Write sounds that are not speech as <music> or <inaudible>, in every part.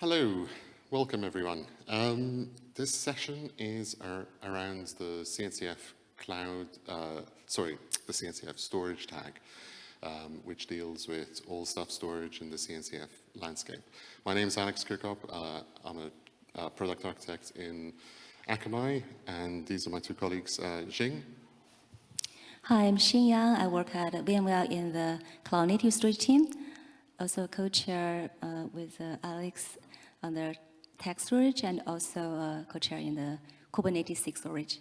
Hello, welcome everyone. Um, this session is ar around the CNCF cloud, uh, sorry, the CNCF storage tag, um, which deals with all stuff storage in the CNCF landscape. My name is Alex Chircop. Uh, I'm a, a, product architect in Akamai, and these are my two colleagues, uh, Xing. Hi, I'm Xing Yang. I work at VMware in the cloud native storage team. Also co-chair uh, with uh, Alex on the text storage and also uh, co-chair in the Kubernetes SIG storage.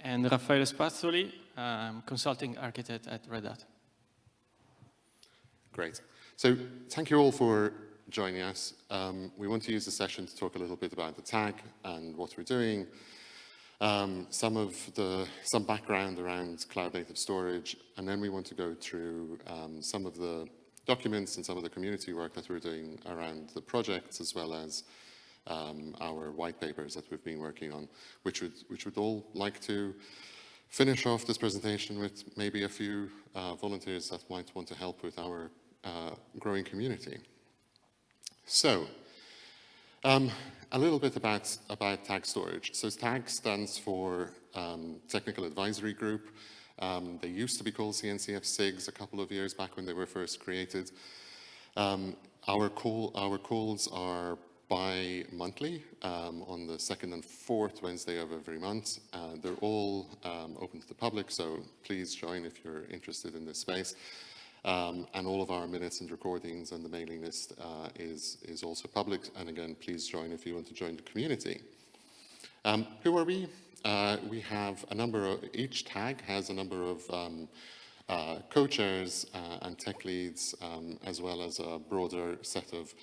And Raffaele Spazzoli, I'm consulting architect at Red Hat. Great. So thank you all for joining us. Um, we want to use the session to talk a little bit about the tag and what we're doing, um, some of the some background around cloud native storage, and then we want to go through um, some of the documents and some of the community work that we're doing around the projects as well as um, our white papers that we've been working on, which would, which would all like to finish off this presentation with maybe a few uh, volunteers that might want to help with our uh, growing community. So, um, a little bit about, about tag storage. So TAG stands for um, Technical Advisory Group. Um, they used to be called CNCF SIGs a couple of years back when they were first created. Um, our, call, our calls are bi-monthly um, on the second and fourth Wednesday of every month. Uh, they're all um, open to the public, so please join if you're interested in this space. Um, and all of our minutes and recordings and the mailing list uh, is, is also public. And again, please join if you want to join the community. Um, who are we? Uh, we have a number of, each tag has a number of um, uh, co-chairs uh, and tech leads, um, as well as a broader set of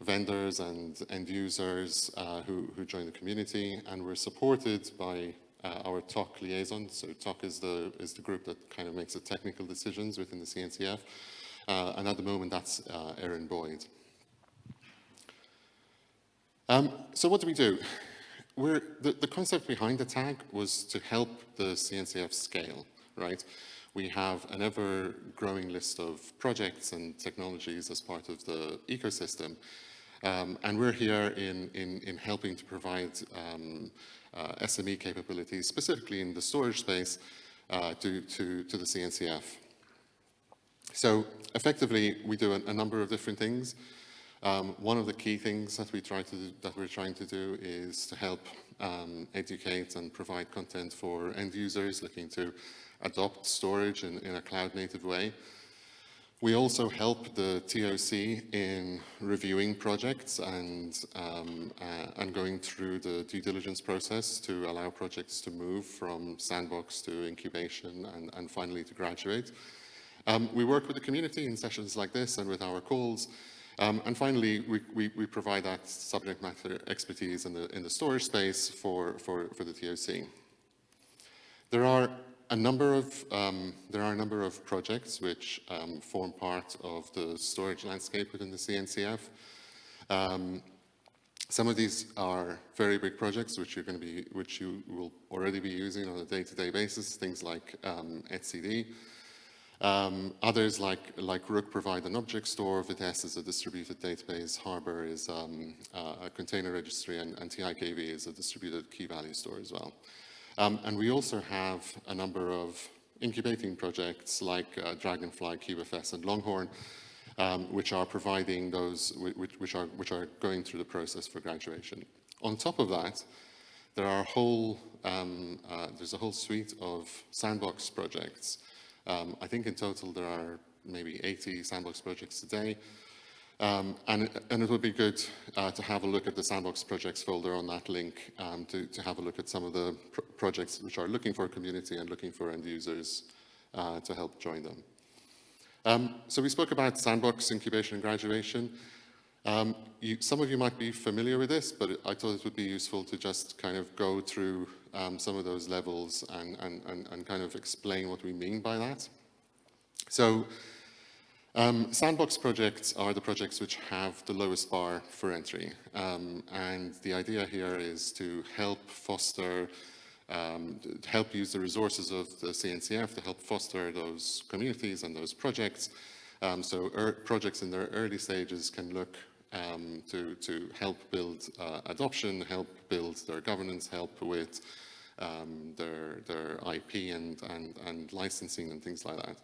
vendors and end users uh, who, who join the community. And we're supported by uh, our TOC liaison. So TOC is the, is the group that kind of makes the technical decisions within the CNCF. Uh, and at the moment, that's Erin Boyd. Um, so what do we do? The, the concept behind the tag was to help the CNCF scale, right? We have an ever-growing list of projects and technologies as part of the ecosystem, um, and we're here in, in, in helping to provide um, uh, SME capabilities, specifically in the storage space, uh, to, to, to the CNCF. So effectively, we do a, a number of different things. Um, one of the key things that we try to do, that we're trying to do is to help um, educate and provide content for end users looking to adopt storage in, in a cloud native way. We also help the TOC in reviewing projects and, um, uh, and going through the due diligence process to allow projects to move from sandbox to incubation and, and finally to graduate. Um, we work with the community in sessions like this and with our calls um, and finally, we, we, we, provide that subject matter expertise in the, in the storage space for, for, for the TOC. There are a number of, um, there are a number of projects which um, form part of the storage landscape within the CNCF. Um, some of these are very big projects which you're going to be, which you will already be using on a day-to-day -day basis, things like um, etcd, um, others like, like Rook provide an object store, Vitess is a distributed database, Harbor is um, uh, a container registry, and, and, TiKV is a distributed key value store as well. Um, and we also have a number of incubating projects like uh, Dragonfly, CubeFS, and Longhorn, um, which are providing those, which, which, are, which are going through the process for graduation. On top of that, there are a whole, um, uh, there's a whole suite of sandbox projects um, I think in total there are maybe 80 sandbox projects today. Um, and, and, it would be good uh, to have a look at the sandbox projects folder on that link um, to, to, have a look at some of the pr projects which are looking for a community and looking for end users uh, to help join them. Um, so we spoke about sandbox incubation and graduation. Um, you, some of you might be familiar with this, but I thought it would be useful to just kind of go through um, some of those levels and, and, and, and, kind of explain what we mean by that. So um, sandbox projects are the projects which have the lowest bar for entry. Um, and the idea here is to help foster, um, to help use the resources of the CNCF to help foster those communities and those projects. Um, so er projects in their early stages can look um, to, to help build uh, adoption, help build their governance, help with um, their, their IP and, and, and licensing and things like that.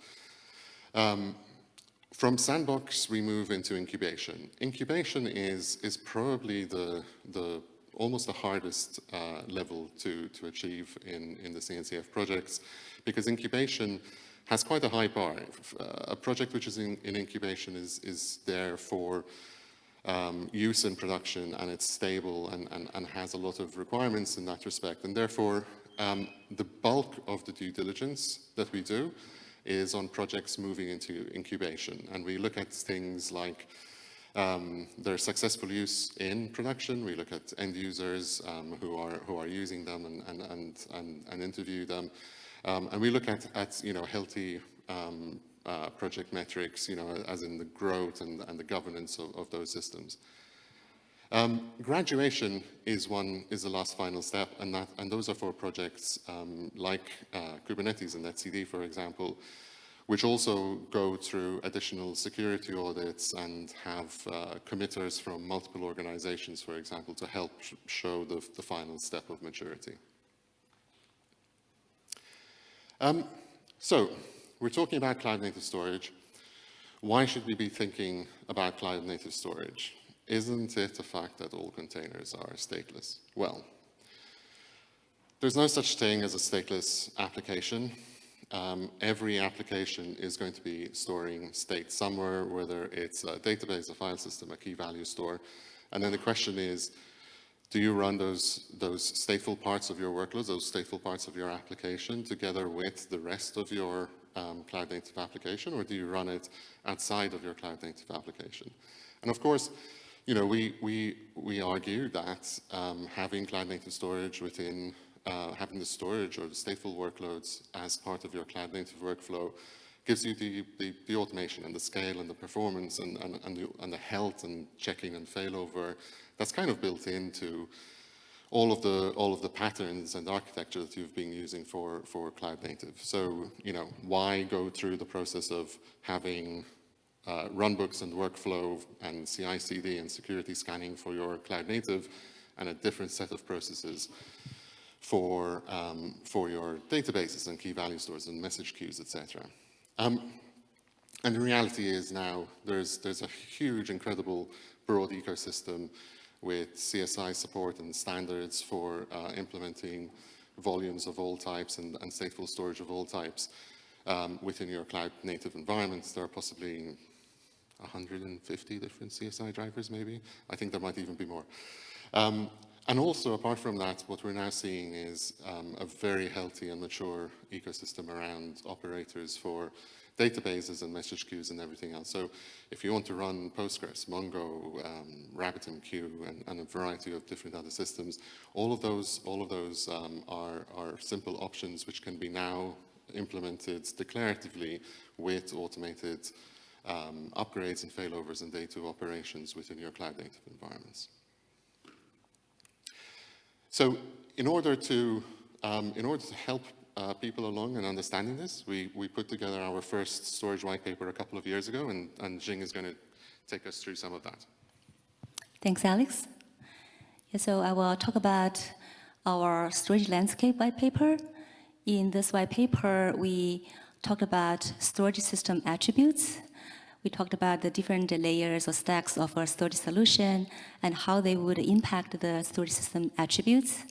Um, from sandbox, we move into incubation. Incubation is, is probably the, the almost the hardest uh, level to, to achieve in, in the CNCF projects because incubation has quite a high bar. Uh, a project which is in, in incubation is, is there for um, use in production and it's stable and, and, and, has a lot of requirements in that respect. And therefore, um, the bulk of the due diligence that we do is on projects moving into incubation. And we look at things like um, their successful use in production. We look at end users um, who, are, who are using them and, and, and, and, and interview them. Um, and we look at, at you know, healthy um, uh, project metrics, you know, as in the growth and, and the governance of, of those systems. Um, graduation is one is the last final step, and that and those are for projects um, like uh, Kubernetes and etcd, for example, which also go through additional security audits and have uh, committers from multiple organizations, for example, to help sh show the, the, final step of maturity. Um, so, we're talking about cloud native storage. Why should we be thinking about cloud native storage? Isn't it a fact that all containers are stateless? Well, there's no such thing as a stateless application. Um, every application is going to be storing state somewhere, whether it's a database, a file system, a key value store. And then the question is, do you run those, those stateful parts of your workloads, those stateful parts of your application together with the rest of your um, cloud native application, or do you run it outside of your cloud native application? And of course, you know, we, we, we argue that um, having cloud native storage within, uh, having the storage or the stateful workloads as part of your cloud native workflow gives you the, the, the automation and the scale and the performance and, and, and, the, and the health and checking and failover that's kind of built into all of the all of the patterns and architecture that you've been using for for cloud native. So you know why go through the process of having uh, runbooks and workflow and CI/CD and security scanning for your cloud native, and a different set of processes for um, for your databases and key value stores and message queues, etc. Um, and the reality is now there's there's a huge, incredible broad ecosystem with CSI support and standards for uh, implementing volumes of all types and, and stateful storage of all types um, within your cloud native environments. There are possibly 150 different CSI drivers maybe. I think there might even be more. Um, and also, apart from that, what we're now seeing is um, a very healthy and mature ecosystem around operators for databases and message queues and everything else. So if you want to run Postgres, Mongo, um, RabbitMQ, and, and, a variety of different other systems, all of those, all of those um, are, are simple options which can be now implemented declaratively with automated um, upgrades and failovers and data operations within your cloud native environments. So in order to, um, in order to help uh, people along in understanding this, we, we put together our first storage white paper a couple of years ago, and, and Xing is going to take us through some of that. Thanks, Alex. Yeah, so I will talk about our storage landscape white paper. In this white paper, we talked about storage system attributes we talked about the different layers or stacks of a storage solution and how they would impact the storage system attributes.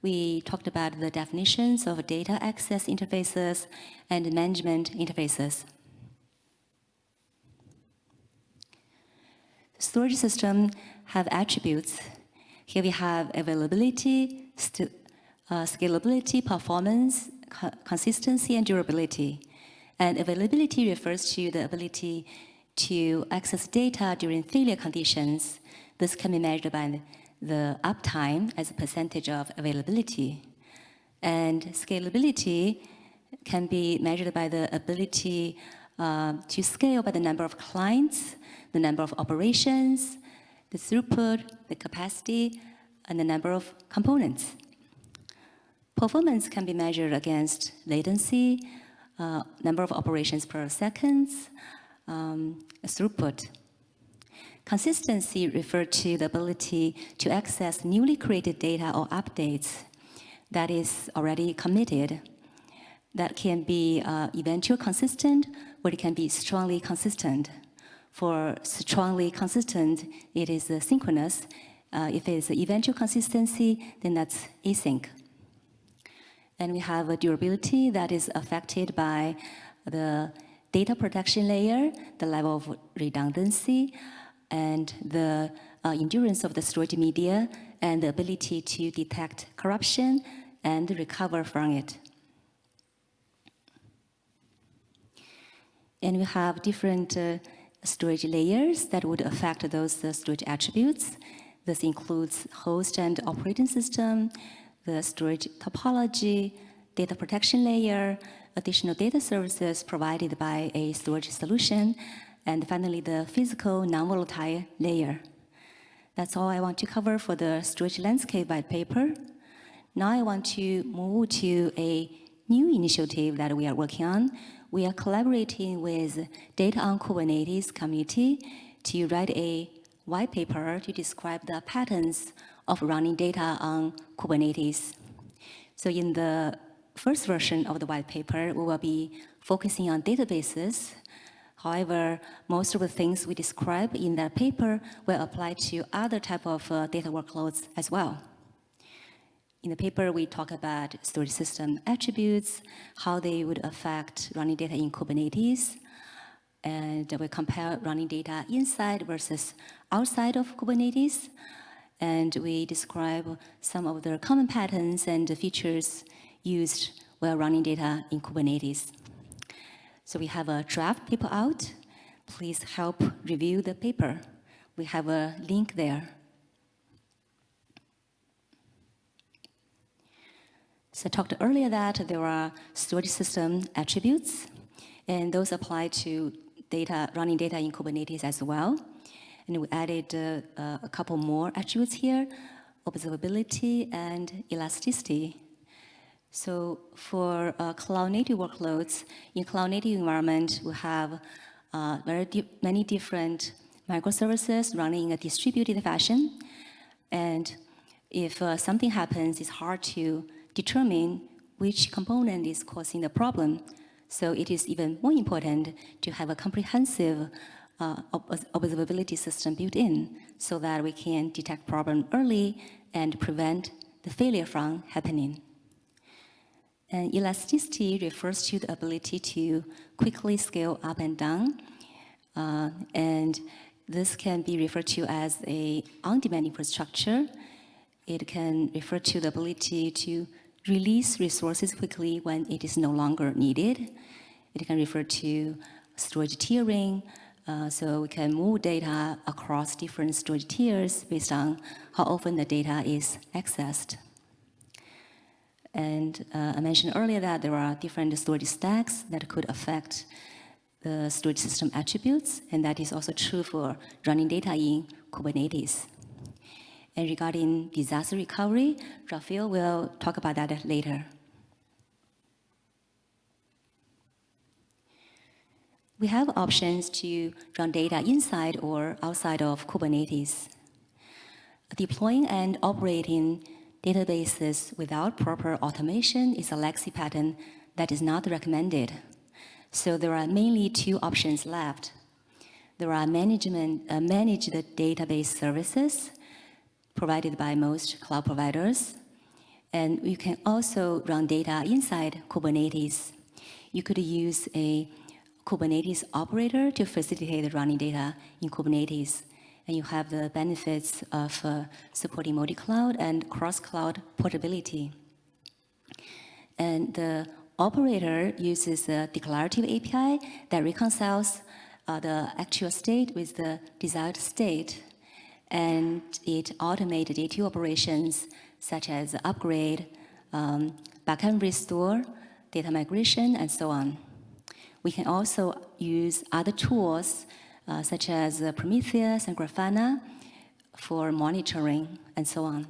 We talked about the definitions of data access interfaces and management interfaces. Storage system have attributes. Here we have availability, uh, scalability, performance, co consistency, and durability. And availability refers to the ability to access data during failure conditions. This can be measured by the uptime as a percentage of availability. And scalability can be measured by the ability uh, to scale by the number of clients, the number of operations, the throughput, the capacity, and the number of components. Performance can be measured against latency, uh, number of operations per second, um, throughput. Consistency refer to the ability to access newly created data or updates that is already committed. That can be uh, eventual consistent or it can be strongly consistent. For strongly consistent, it is uh, synchronous. Uh, if it is eventual consistency, then that's async. And we have a durability that is affected by the data protection layer, the level of redundancy, and the uh, endurance of the storage media, and the ability to detect corruption and recover from it. And we have different uh, storage layers that would affect those uh, storage attributes. This includes host and operating system, the storage topology, data protection layer, additional data services provided by a storage solution, and finally the physical non-volatile layer. That's all I want to cover for the storage landscape white paper. Now I want to move to a new initiative that we are working on. We are collaborating with Data on Kubernetes community to write a white paper to describe the patterns of running data on Kubernetes. So in the first version of the white paper, we will be focusing on databases. However, most of the things we describe in that paper will apply to other type of uh, data workloads as well. In the paper, we talk about storage system attributes, how they would affect running data in Kubernetes, and we compare running data inside versus outside of Kubernetes, and we describe some of the common patterns and features used while running data in Kubernetes. So we have a draft paper out. Please help review the paper. We have a link there. So I talked earlier that there are storage system attributes, and those apply to data running data in Kubernetes as well. And we added uh, a couple more attributes here, observability and elasticity. So for uh, cloud native workloads, in cloud native environment, we have uh, very di many different microservices running in a distributed fashion. And if uh, something happens, it's hard to determine which component is causing the problem. So it is even more important to have a comprehensive uh, observability system built in so that we can detect problem early and prevent the failure from happening. And elasticity refers to the ability to quickly scale up and down. Uh, and this can be referred to as a on-demand infrastructure. It can refer to the ability to release resources quickly when it is no longer needed. It can refer to storage tiering, uh, so we can move data across different storage tiers based on how often the data is accessed. And uh, I mentioned earlier that there are different storage stacks that could affect the storage system attributes, and that is also true for running data in Kubernetes. And regarding disaster recovery, Raffaele will talk about that later. We have options to run data inside or outside of Kubernetes. Deploying and operating databases without proper automation is a legacy pattern that is not recommended. So there are mainly two options left. There are management, uh, managed database services provided by most cloud providers. And you can also run data inside Kubernetes. You could use a Kubernetes operator to facilitate running data in Kubernetes and you have the benefits of uh, supporting multi-cloud and cross-cloud portability. And the operator uses a declarative API that reconciles uh, the actual state with the desired state. And it automates day-to operations such as upgrade, um, backend restore, data migration, and so on. We can also use other tools uh, such as uh, Prometheus and Grafana for monitoring and so on.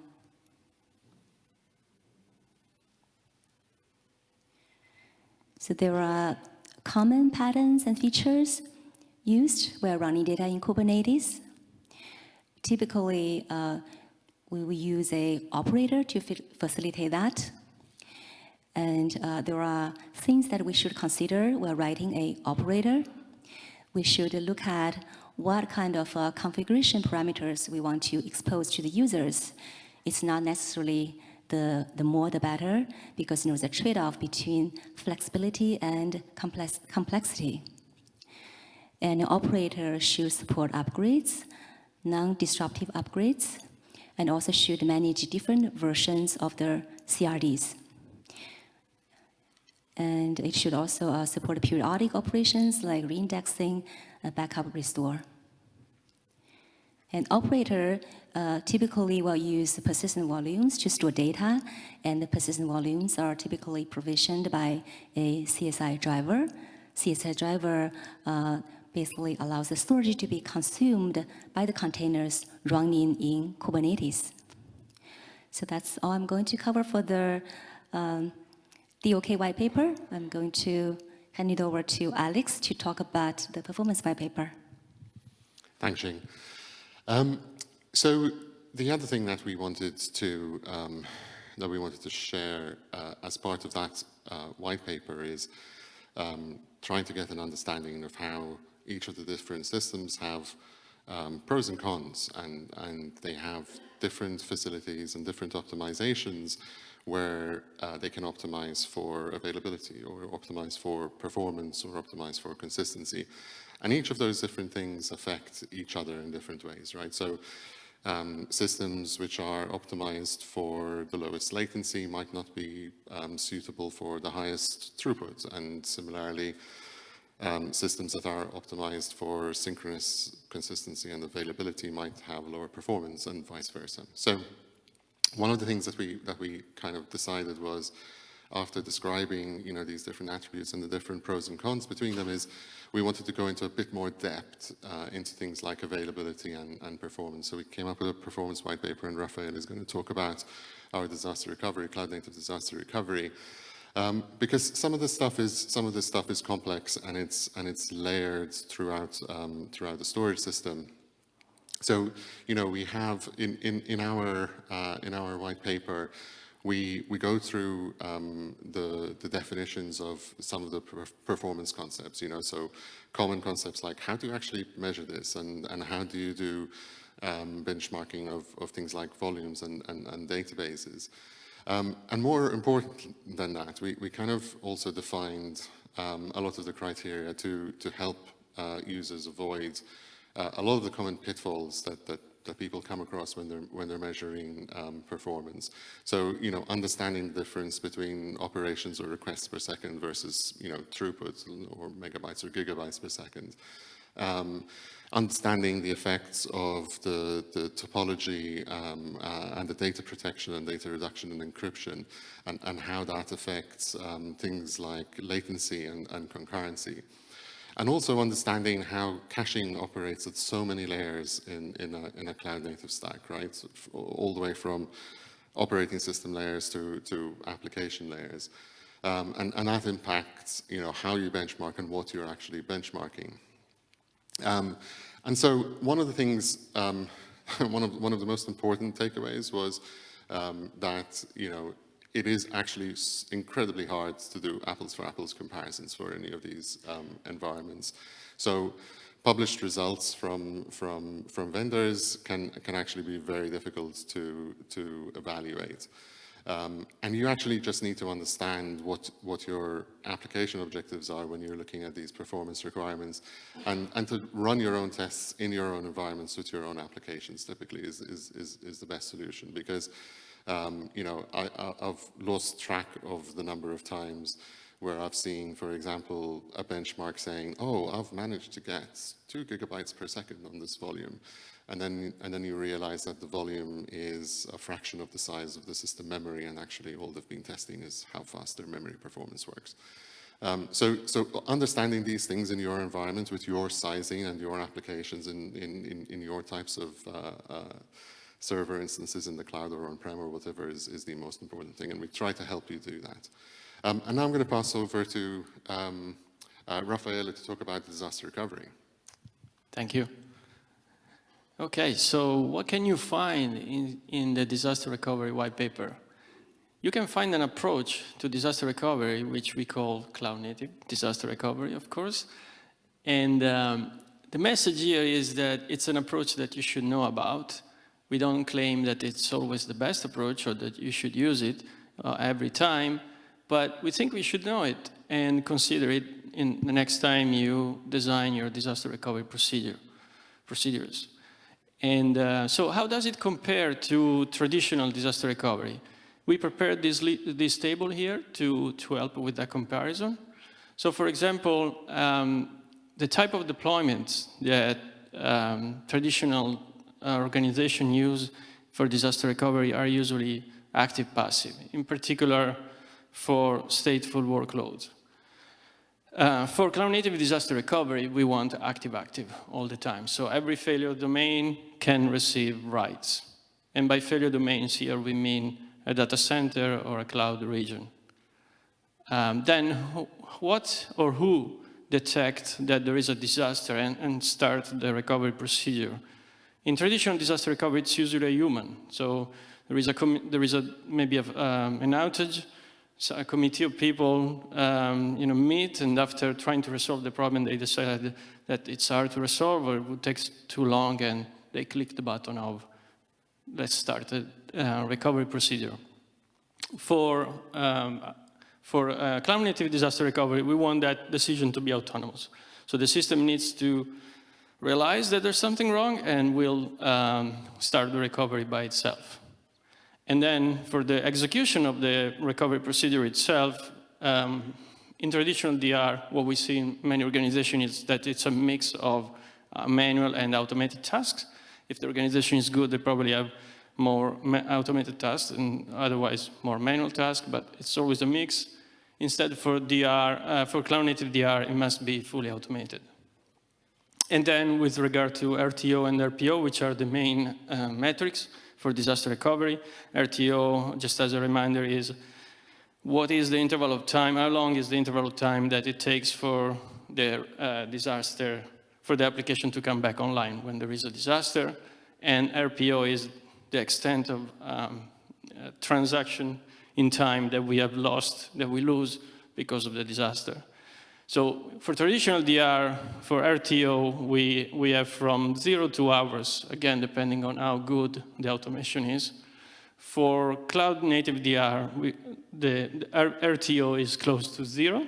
So there are common patterns and features used while running data in Kubernetes. Typically, uh, we will use a operator to facilitate that. And uh, there are things that we should consider while writing a operator. We should look at what kind of uh, configuration parameters we want to expose to the users. It's not necessarily the, the more the better, because you know, there's a trade-off between flexibility and complex, complexity. An operator should support upgrades, non-disruptive upgrades, and also should manage different versions of the CRDs. And it should also uh, support periodic operations like reindexing, uh, backup, restore. An operator uh, typically will use persistent volumes to store data, and the persistent volumes are typically provisioned by a CSI driver. CSI driver uh, basically allows the storage to be consumed by the containers running in Kubernetes. So that's all I'm going to cover for the um, DOK white paper. I'm going to hand it over to Alex to talk about the performance white paper. Thanks, Xing. Um, so the other thing that we wanted to um, that we wanted to share uh, as part of that uh, white paper is um, trying to get an understanding of how each of the different systems have um, pros and cons, and, and they have different facilities and different optimizations where uh, they can optimize for availability or optimize for performance or optimize for consistency. And each of those different things affect each other in different ways, right? So um, systems which are optimized for the lowest latency might not be um, suitable for the highest throughput. And similarly, um, systems that are optimized for synchronous consistency and availability might have lower performance and vice versa. So one of the things that we, that we kind of decided was after describing you know, these different attributes and the different pros and cons between them is we wanted to go into a bit more depth uh, into things like availability and, and, performance. So we came up with a performance white paper and Raffaele is going to talk about our disaster recovery, cloud native disaster recovery. Um, because some of this stuff is some of this stuff is complex and it's and it's layered throughout um, throughout the storage system. So you know we have in in in our uh, in our white paper we we go through um, the the definitions of some of the performance concepts. You know so common concepts like how do you actually measure this and and how do you do um, benchmarking of, of things like volumes and, and, and databases. Um, and more important than that, we, we kind of also defined um, a lot of the criteria to, to help uh, users avoid uh, a lot of the common pitfalls that, that, that people come across when they're, when they're measuring um, performance. So, you know, understanding the difference between operations or requests per second versus, you know, throughput or megabytes or gigabytes per second. Um, understanding the effects of the, the topology um, uh, and the data protection and data reduction and encryption and, and how that affects um, things like latency and, and, concurrency. And also understanding how caching operates at so many layers in, in, a, a cloud native stack, right? All the way from operating system layers to, to application layers. Um, and, and that impacts you know, how you benchmark and what you're actually benchmarking. Um, and so one of the things, um, <laughs> one, of, one of the most important takeaways was um, that, you know, it is actually incredibly hard to do apples for apples comparisons for any of these um, environments. So published results from, from, from vendors can, can actually be very difficult to, to evaluate. Um, and you actually just need to understand what, what your application objectives are when you're looking at these performance requirements and, and to run your own tests in your own environments with your own applications typically is, is, is, is the best solution because um, you know, I, have lost track of the number of times where I've seen, for example, a benchmark saying, oh, I've managed to get two gigabytes per second on this volume. And then, and then you realize that the volume is a fraction of the size of the system memory, and actually all they've been testing is how fast their memory performance works. Um, so, so understanding these things in your environment with your sizing and your applications in, in, in, in your types of uh, uh, server instances in the cloud or on-prem or whatever is, is the most important thing, and we try to help you do that. Um, and now I'm going to pass over to um, uh, Raffaele to talk about disaster recovery. Thank you. Okay, so what can you find in, in the disaster recovery white paper? You can find an approach to disaster recovery, which we call cloud native disaster recovery, of course. And um, the message here is that it's an approach that you should know about. We don't claim that it's always the best approach or that you should use it uh, every time, but we think we should know it and consider it in the next time you design your disaster recovery procedure, procedures. And uh, so how does it compare to traditional disaster recovery? We prepared this, this table here to, to help with that comparison. So for example, um, the type of deployments that um, traditional organizations use for disaster recovery are usually active-passive, in particular for stateful workloads. Uh, for cloud-native disaster recovery, we want active-active all the time. So every failure domain can receive writes. And by failure domains here, we mean a data center or a cloud region. Um, then what or who detect that there is a disaster and, and start the recovery procedure? In traditional disaster recovery, it's usually a human. So there is, a there is a, maybe a, um, an outage, so a committee of people um, you know, meet and after trying to resolve the problem, they decide that it's hard to resolve or it would take too long and they click the button of let's start a uh, recovery procedure. For, um, for uh, cloud native disaster recovery, we want that decision to be autonomous. So the system needs to realize that there's something wrong and will um, start the recovery by itself. And then for the execution of the recovery procedure itself, um, in traditional DR, what we see in many organizations is that it's a mix of uh, manual and automated tasks. If the organization is good, they probably have more automated tasks and otherwise more manual tasks, but it's always a mix. Instead for DR, uh, for cloud native DR, it must be fully automated. And then with regard to RTO and RPO, which are the main uh, metrics, for disaster recovery. RTO, just as a reminder, is what is the interval of time, how long is the interval of time that it takes for the uh, disaster, for the application to come back online when there is a disaster. And RPO is the extent of um, uh, transaction in time that we have lost, that we lose because of the disaster. So for traditional DR, for RTO, we, we have from zero to hours, again, depending on how good the automation is. For cloud native DR, we, the, the RTO is close to zero.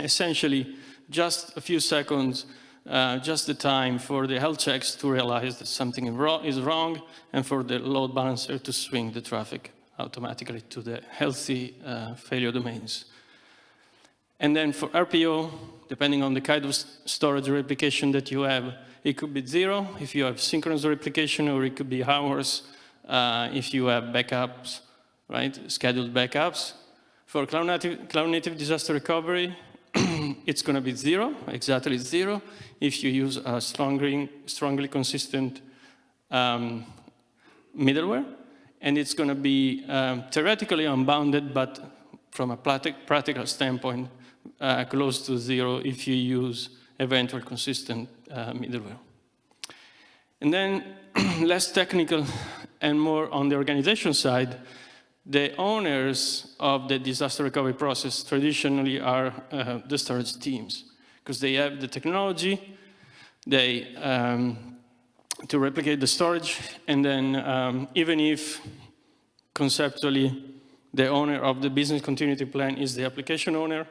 Essentially, just a few seconds, uh, just the time for the health checks to realize that something is wrong and for the load balancer to swing the traffic automatically to the healthy uh, failure domains. And then for RPO, depending on the kind of storage replication that you have, it could be zero if you have synchronous replication, or it could be hours uh, if you have backups, right, scheduled backups. For cloud native, cloud native disaster recovery, <clears throat> it's going to be zero, exactly zero, if you use a strongly, strongly consistent um, middleware. And it's going to be um, theoretically unbounded, but from a practical standpoint, uh, close to zero if you use eventual consistent uh, middleware. And then <clears throat> less technical and more on the organization side, the owners of the disaster recovery process traditionally are uh, the storage teams because they have the technology, they um, to replicate the storage, and then um, even if conceptually the owner of the business continuity plan is the application owner,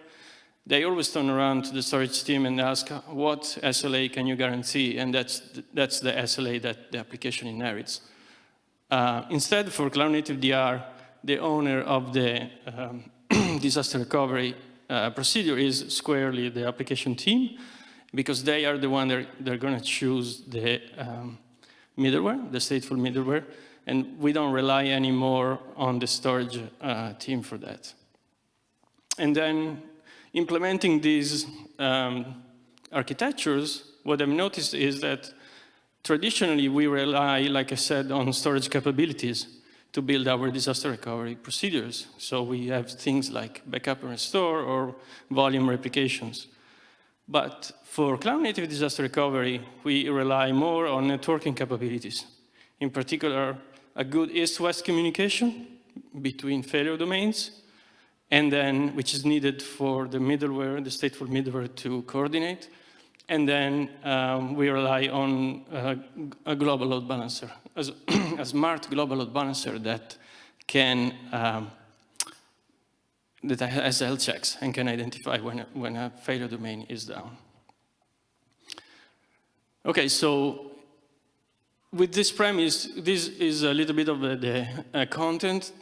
they always turn around to the storage team and ask, what SLA can you guarantee? And that's, that's the SLA that the application inherits. Uh, instead, for Cloud Native DR, the owner of the um, <clears throat> disaster recovery uh, procedure is squarely the application team, because they are the one that they're going to choose the um, middleware, the stateful middleware, and we don't rely anymore on the storage uh, team for that. And then implementing these um, architectures, what I've noticed is that traditionally we rely, like I said, on storage capabilities to build our disaster recovery procedures. So we have things like backup and restore or volume replications. But for cloud-native disaster recovery, we rely more on networking capabilities. In particular, a good east-west communication between failure domains, and then, which is needed for the middleware, the stateful middleware to coordinate. And then um, we rely on uh, a global load balancer, as <clears throat> a smart global load balancer that can um, that has health checks and can identify when a, when a failure domain is down. Okay, so with this premise, this is a little bit of the, the uh, content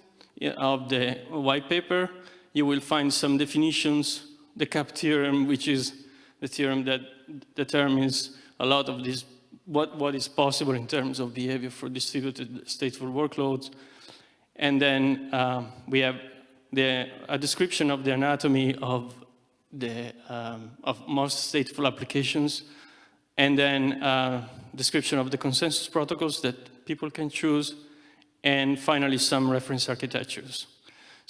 of the white paper. You will find some definitions, the CAP theorem, which is the theorem that determines a lot of this, what, what is possible in terms of behavior for distributed stateful workloads. And then um, we have the, a description of the anatomy of, the, um, of most stateful applications, and then uh, description of the consensus protocols that people can choose, and finally some reference architectures.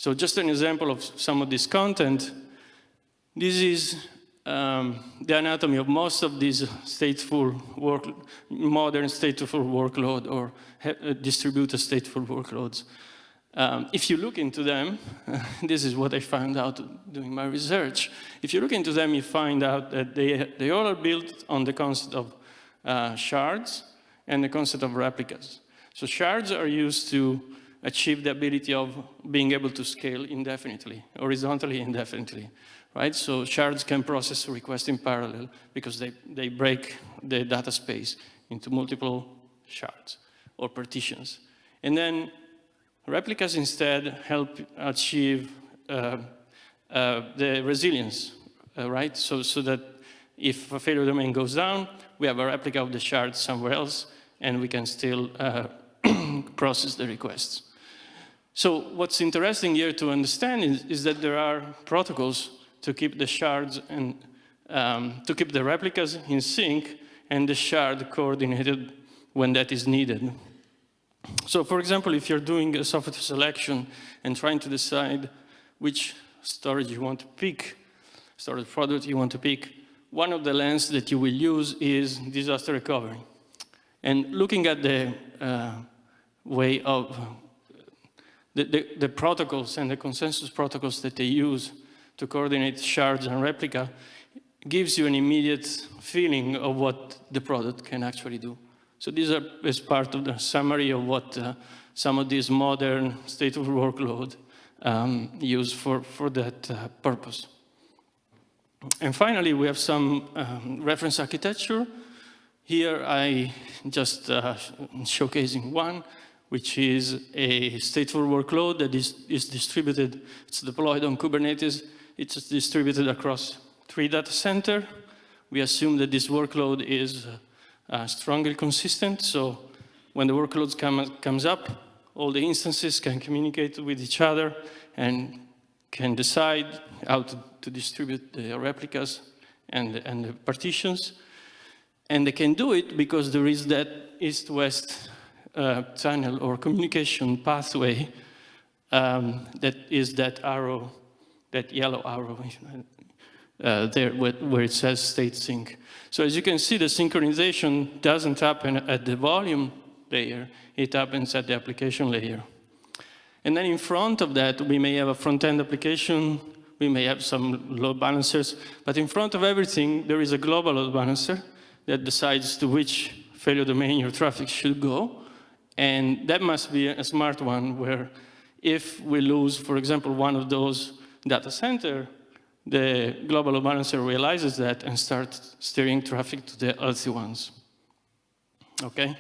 So just an example of some of this content, this is um, the anatomy of most of these stateful work, modern stateful workload or uh, distributed stateful workloads. Um, if you look into them, <laughs> this is what I found out doing my research. If you look into them, you find out that they, they all are built on the concept of uh, shards and the concept of replicas. So shards are used to achieve the ability of being able to scale indefinitely, horizontally indefinitely, right? So shards can process requests in parallel because they, they break the data space into multiple shards or partitions. And then Replicas instead help achieve uh, uh, the resilience, uh, right? So, so that if a failure domain goes down, we have a replica of the shard somewhere else, and we can still uh, <clears throat> process the requests. So what's interesting here to understand is, is that there are protocols to keep the shards and um, to keep the replicas in sync and the shard coordinated when that is needed. So for example, if you're doing a software selection and trying to decide which storage you want to pick, storage product you want to pick, one of the lens that you will use is disaster recovery. And looking at the uh, way of the, the, the, protocols and the consensus protocols that they use to coordinate shards and replica gives you an immediate feeling of what the product can actually do. So these are as part of the summary of what uh, some of these modern state of workload um, use for, for that uh, purpose. And finally, we have some um, reference architecture. Here I just uh, showcasing one, which is a stateful workload that is, is distributed. It's deployed on Kubernetes. It's distributed across three data center. We assume that this workload is uh, strongly consistent. So when the workload come, comes up, all the instances can communicate with each other and can decide how to, to distribute the replicas and, and the partitions. And they can do it because there is that east-west uh, channel or communication pathway um, that is that arrow, that yellow arrow uh, there where, it says state sync. So as you can see, the synchronization doesn't happen at the volume layer, it happens at the application layer. And then in front of that, we may have a front-end application, we may have some load balancers, but in front of everything, there is a global load balancer that decides to which failure domain your traffic should go. And that must be a smart one where if we lose, for example, one of those data center, the global balancer realizes that and starts steering traffic to the healthy ones. Okay?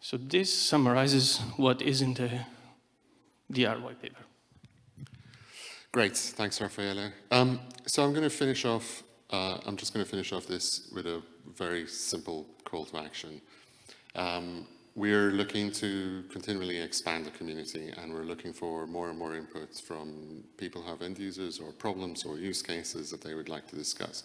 So this summarizes what is in the DR white paper. Great, thanks, Raffaele. Um, so I'm going to finish off, uh, I'm just going to finish off this with a very simple call to action. Um, we're looking to continually expand the community and we're looking for more and more inputs from people who have end users or problems or use cases that they would like to discuss.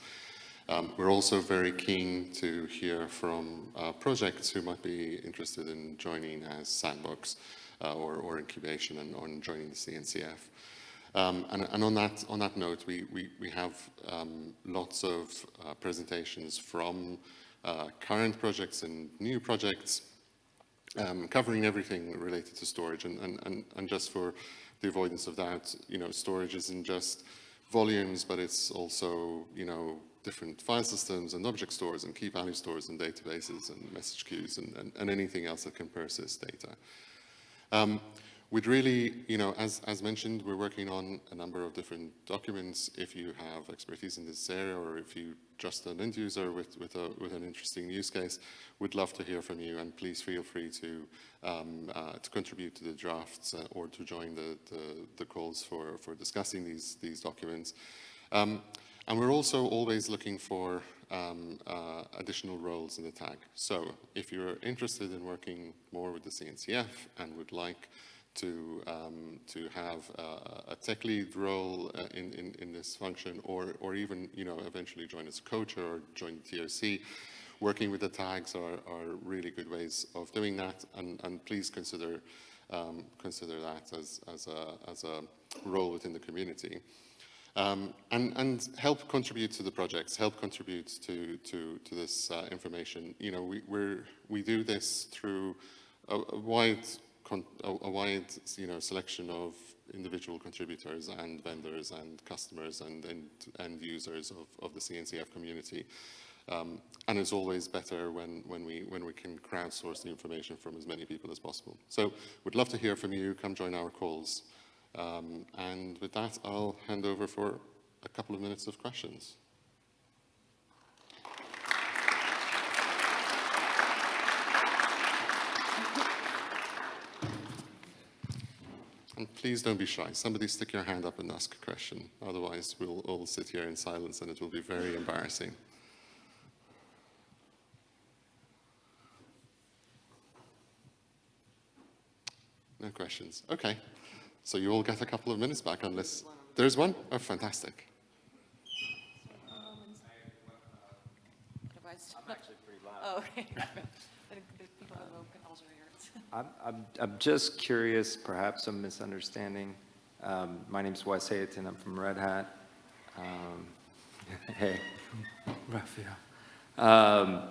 Um, we're also very keen to hear from uh, projects who might be interested in joining as sandbox uh, or, or, incubation and or joining the CNCF. Um, and, and on that on that note, we we, we have um, lots of uh, presentations from uh, current projects and new projects, um, covering everything related to storage. And, and, and, and just for the avoidance of doubt, you know, storage isn't just volumes, but it's also, you know, different file systems and object stores and key value stores and databases and message queues and, and, and anything else that can persist data. Um, We'd really, you know, as, as mentioned, we're working on a number of different documents. If you have expertise in this area or if you just an end user with, with, a, with an interesting use case, we'd love to hear from you and please feel free to, um, uh, to contribute to the drafts uh, or to join the, the, the, calls for, for discussing these, these documents. Um, and we're also always looking for um, uh, additional roles in the tag. So if you're interested in working more with the CNCF and would like to, um, to have a, a tech lead role uh, in, in, in, this function or, or even, you know, eventually join as a coach or join the TOC. Working with the tags are, are really good ways of doing that and, and please consider, um, consider that as, as, a, as a role within the community. Um, and, and, help contribute to the projects, help contribute to, to, to this uh, information. You know, we, we we do this through a, a wide a, wide you know, selection of individual contributors and vendors and customers and end users of, of the CNCF community. Um, and it's always better when, when, we, when we can crowdsource the information from as many people as possible. So we'd love to hear from you. Come join our calls. Um, and with that, I'll hand over for a couple of minutes of questions. And please don't be shy. Somebody stick your hand up and ask a question. Otherwise, we'll all sit here in silence and it will be very embarrassing. No questions. Okay. So you all get a couple of minutes back unless... There's one? Oh, fantastic. I'm actually pretty loud. Oh, okay. <laughs> I'm, I'm, I'm just curious, perhaps some misunderstanding. Um, my name's Wes Hayton. I'm from Red Hat. Um, <laughs> hey, Raffaele. Um,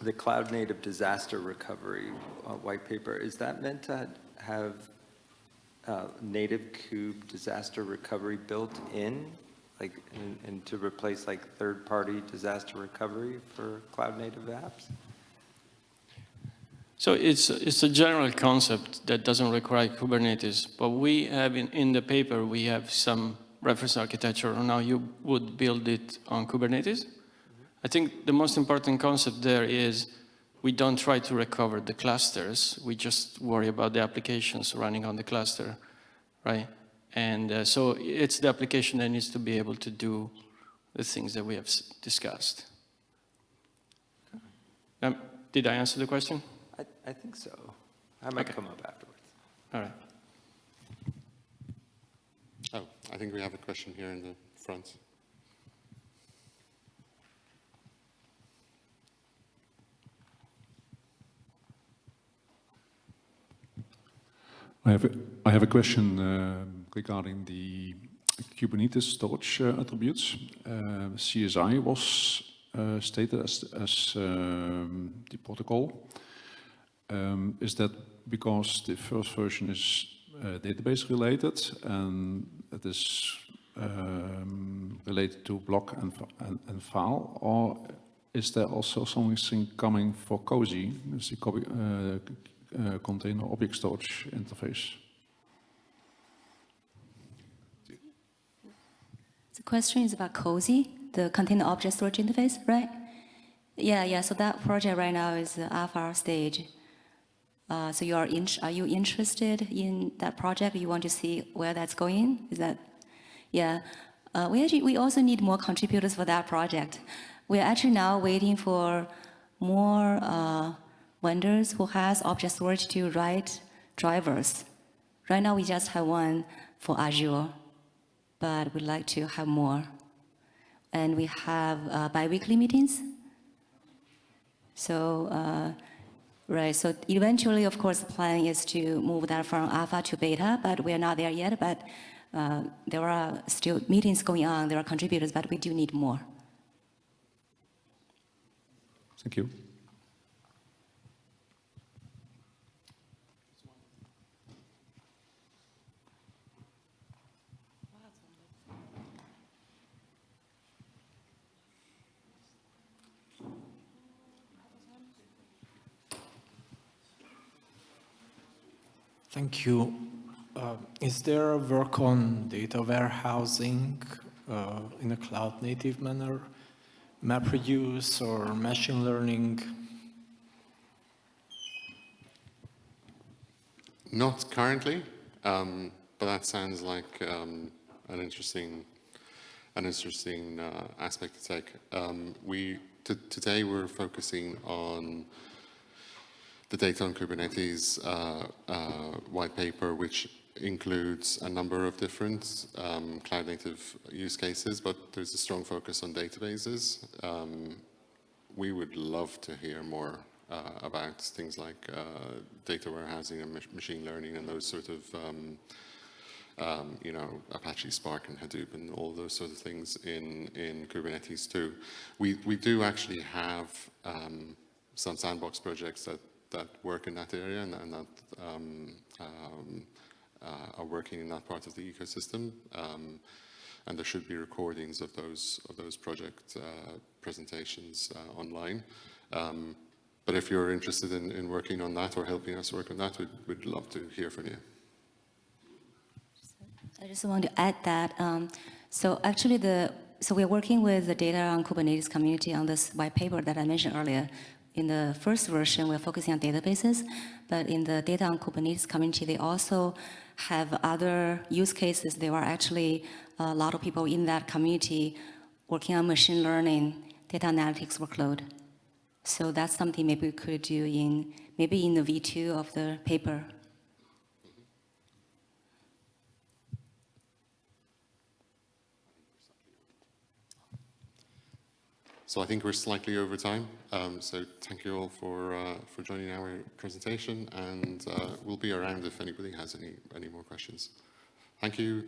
the Cloud Native Disaster Recovery uh, white paper, is that meant to have uh, native kube disaster recovery built in, like, and, and to replace like third-party disaster recovery for cloud native apps? So it's, it's a general concept that doesn't require Kubernetes, but we have in, in the paper, we have some reference architecture on how you would build it on Kubernetes. I think the most important concept there is we don't try to recover the clusters, we just worry about the applications running on the cluster, right? And uh, so it's the application that needs to be able to do the things that we have discussed. Um, did I answer the question? I, I think so. I might Okay. come up afterwards. All right. Oh, I think we have a question here in the front. I have a, I have a question uh, regarding the Kubernetes storage uh, attributes. Uh, CSI was uh, stated as, as um, the protocol. Um, is that because the first version is uh, database related and it is um, related to block and, and, and, file, or is there also something coming for COSI, the copy, uh, uh, container object storage interface? The question is about COSI, the container object storage interface, right? Yeah, yeah, so that project right now is alpha stage. Uh, so you are, in, are you interested in that project? You want to see where that's going? Is that, yeah. Uh, we actually, we also need more contributors for that project. We're actually now waiting for more uh, vendors who has object storage to write drivers. Right now we just have one for Azure, but we'd like to have more. And we have uh, bi-weekly meetings. So uh, Right, so eventually, of course, the plan is to move that from alpha to beta, but we are not there yet. But uh, there are still meetings going on, there are contributors, but we do need more. Thank you. Thank you. Uh, Is there work on data warehousing uh, in a cloud-native manner, MapReduce or machine learning? Not currently, um, but that sounds like um, an interesting, an interesting uh, aspect to take. Um, we today we're focusing on the data on Kubernetes uh, uh, white paper, which includes a number of different um, cloud-native use cases, but there's a strong focus on databases. Um, we would love to hear more uh, about things like uh, data warehousing and mach- machine learning and those sort of, um, um, you know, Apache Spark and Hadoop and all those sort of things in, in Kubernetes too. We, we do actually have um, some sandbox projects that, that work in that area and, and that um, um, uh, are working in that part of the ecosystem. Um, and there should be recordings of those of those project uh, presentations uh, online. Um, but if you're interested in, in working on that or helping us work on that, we'd, we'd love to hear from you. I just want to add that. Um, so actually, the so we're working with the data on Kubernetes community on this white paper that I mentioned earlier. In the first version, we're focusing on databases, but in the data on Kubernetes community, they also have other use cases. There are actually a lot of people in that community working on machine learning, data analytics workload. So that's something maybe we could do in maybe in the V2 of the paper. So I think we're slightly over time. Um, so thank you all for uh, for joining our presentation, and uh, we'll be around if anybody has any any more questions. Thank you.